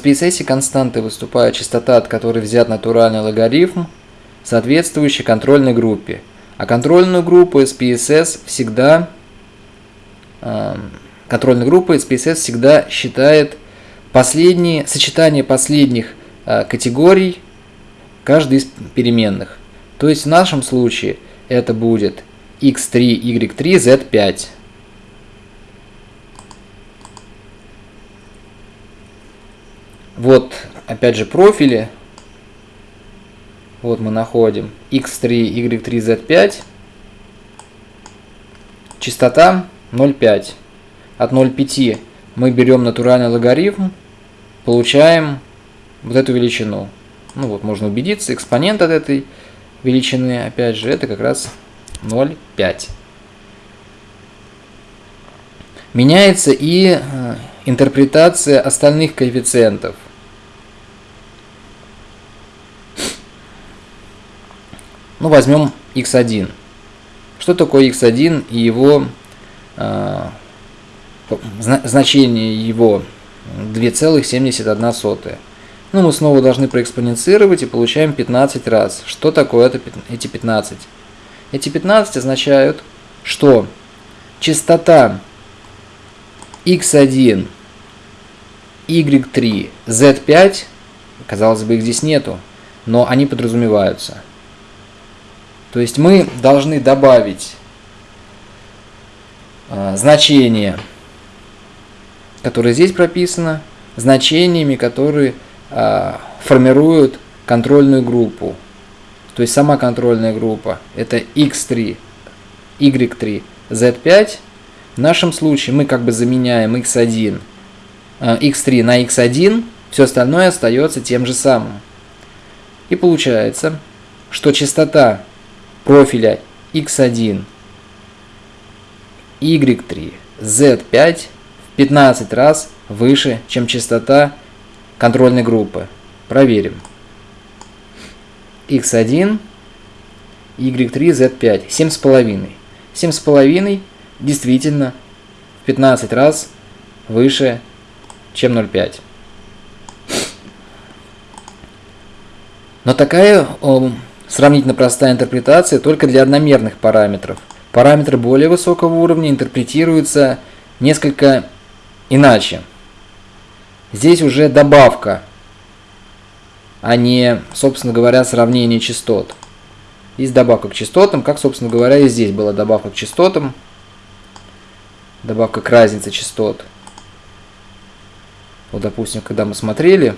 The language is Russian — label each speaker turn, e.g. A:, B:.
A: В PSS константой выступает частота, от которой взят натуральный логарифм, соответствующий контрольной группе. А контрольную группу SPSS всегда э, контрольная группа SPSS всегда считает последние, сочетание последних э, категорий каждой из переменных. То есть в нашем случае это будет x3, y3, z5. Вот, опять же, профили. Вот мы находим x3, y3, z5. Частота 0,5. От 0,5 мы берем натуральный логарифм, получаем вот эту величину. Ну вот, можно убедиться, экспонент от этой величины, опять же, это как раз 0,5. Меняется и э, интерпретация остальных коэффициентов. Ну, возьмем x1. Что такое x1 и его э, значение его 2,71. Ну, мы снова должны проэкспоненцировать и получаем 15 раз. Что такое это, эти 15? Эти 15 означают, что частота x1, y3, z5, казалось бы, их здесь нету, но они подразумеваются. То есть мы должны добавить э, значение, которое здесь прописано, значениями, которые э, формируют контрольную группу. То есть сама контрольная группа это x3, y3, z5. В нашем случае мы как бы заменяем x1, э, x3 на x1, все остальное остается тем же самым. И получается, что частота профиля x1, y3, z5 в 15 раз выше, чем частота контрольной группы. Проверим. x1, y3, z5. 7,5. 7,5 действительно в 15 раз выше, чем 0,5. Но такая о, сравнительно простая интерпретация только для одномерных параметров. Параметры более высокого уровня интерпретируются несколько иначе. Здесь уже добавка, а не, собственно говоря, сравнение частот. Есть добавка к частотам, как, собственно говоря, и здесь была добавка к частотам. Добавка к разнице частот. Вот, допустим, когда мы смотрели